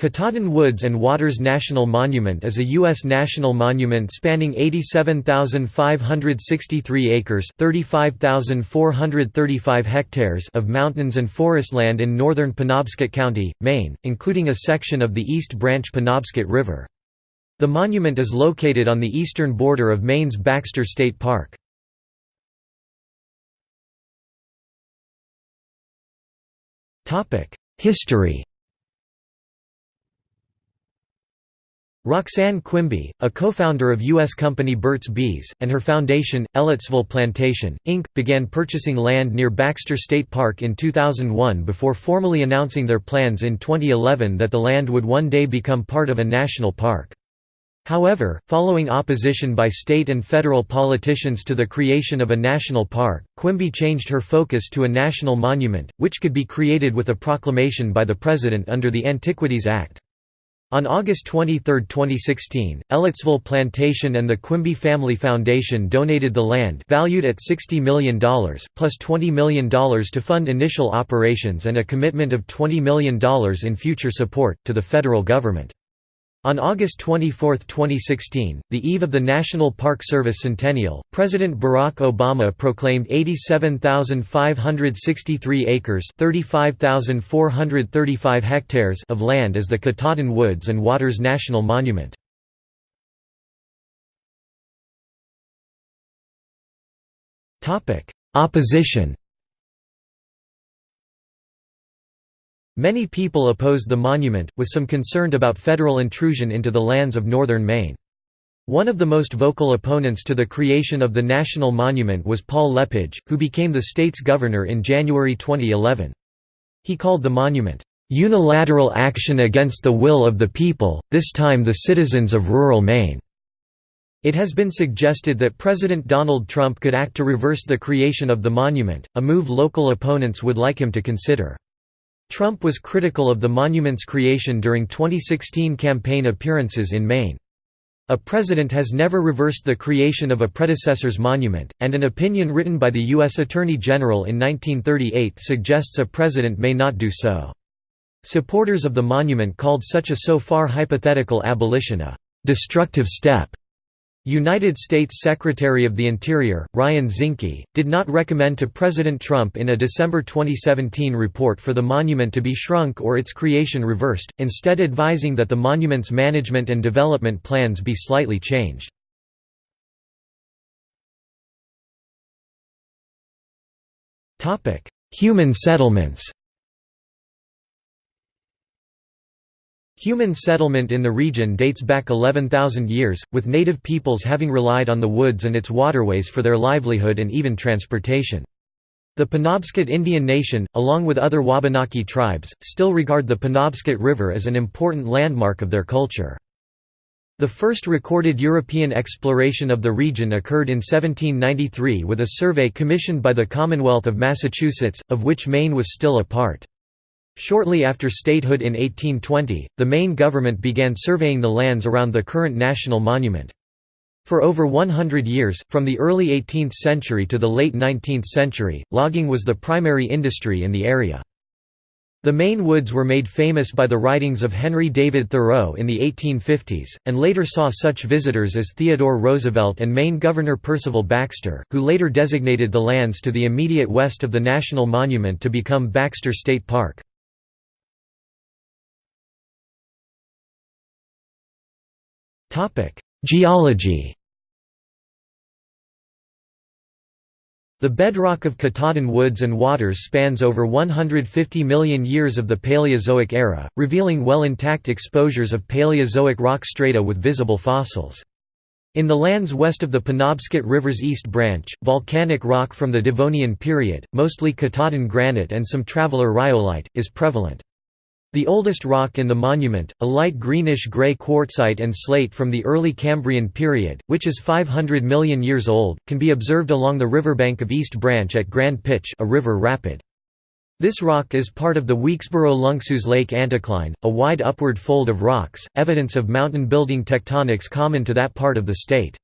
Katahdin Woods and Waters National Monument is a U.S. national monument spanning 87,563 acres hectares of mountains and forest land in northern Penobscot County, Maine, including a section of the East Branch Penobscot River. The monument is located on the eastern border of Maine's Baxter State Park. History Roxanne Quimby, a co-founder of U.S. company Burt's Bees, and her foundation, Elliotsville Plantation, Inc., began purchasing land near Baxter State Park in 2001 before formally announcing their plans in 2011 that the land would one day become part of a national park. However, following opposition by state and federal politicians to the creation of a national park, Quimby changed her focus to a national monument, which could be created with a proclamation by the President under the Antiquities Act. On August 23, 2016, Elliotsville Plantation and the Quimby Family Foundation donated the land valued at $60 million, plus $20 million to fund initial operations and a commitment of $20 million in future support, to the federal government. On August 24, 2016, the eve of the National Park Service centennial, President Barack Obama proclaimed 87,563 acres (35,435 hectares of land as the Katahdin Woods and Waters National Monument. Opposition Many people opposed the monument, with some concerned about federal intrusion into the lands of northern Maine. One of the most vocal opponents to the creation of the national monument was Paul LePage, who became the state's governor in January 2011. He called the monument, "...unilateral action against the will of the people, this time the citizens of rural Maine." It has been suggested that President Donald Trump could act to reverse the creation of the monument, a move local opponents would like him to consider. Trump was critical of the monument's creation during 2016 campaign appearances in Maine. A president has never reversed the creation of a predecessor's monument, and an opinion written by the U.S. Attorney General in 1938 suggests a president may not do so. Supporters of the monument called such a so far hypothetical abolition a «destructive step» United States Secretary of the Interior, Ryan Zinke, did not recommend to President Trump in a December 2017 report for the monument to be shrunk or its creation reversed, instead advising that the monument's management and development plans be slightly changed. Human settlements Human settlement in the region dates back 11,000 years, with native peoples having relied on the woods and its waterways for their livelihood and even transportation. The Penobscot Indian Nation, along with other Wabanaki tribes, still regard the Penobscot River as an important landmark of their culture. The first recorded European exploration of the region occurred in 1793 with a survey commissioned by the Commonwealth of Massachusetts, of which Maine was still a part. Shortly after statehood in 1820, the Maine government began surveying the lands around the current national monument. For over 100 years, from the early 18th century to the late 19th century, logging was the primary industry in the area. The Maine woods were made famous by the writings of Henry David Thoreau in the 1850s, and later saw such visitors as Theodore Roosevelt and Maine Governor Percival Baxter, who later designated the lands to the immediate west of the National Monument to become Baxter State Park. Geology The bedrock of Katahdin Woods and Waters spans over 150 million years of the Paleozoic era, revealing well-intact exposures of Paleozoic rock strata with visible fossils. In the lands west of the Penobscot River's East Branch, volcanic rock from the Devonian period, mostly Katahdin granite and some traveler rhyolite, is prevalent. The oldest rock in the monument, a light greenish-gray quartzite and slate from the early Cambrian period, which is 500 million years old, can be observed along the riverbank of East Branch at Grand Pitch a river rapid. This rock is part of the Weeksboro-Lunksoos Lake anticline, a wide upward fold of rocks, evidence of mountain building tectonics common to that part of the state.